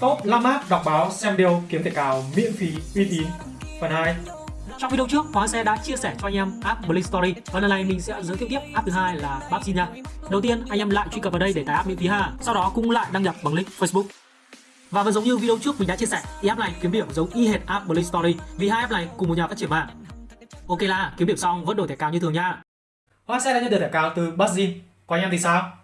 Top 5 app đọc báo xem điều kiếm thẻ cào miễn phí uy tín Phần 2 Trong video trước, Hóa sẽ đã chia sẻ cho anh em app Blink Story và lần này mình sẽ giới thiệu tiếp app thứ hai là PUBG nha. Đầu tiên, anh em lại truy cập vào đây để tải app miễn phí ha. Sau đó cũng lại đăng nhập bằng link Facebook. Và vẫn giống như video trước mình đã chia sẻ, thì app này kiếm điểm giống y hệt app Blink Story vì hai app này cùng một nhà phát triển mà. Ok là kiếm điểm xong vẫn đổi thẻ cào như thường nha. Hoa sẽ đã nhận được thẻ cào từ Buzzin Còn anh em thì sao?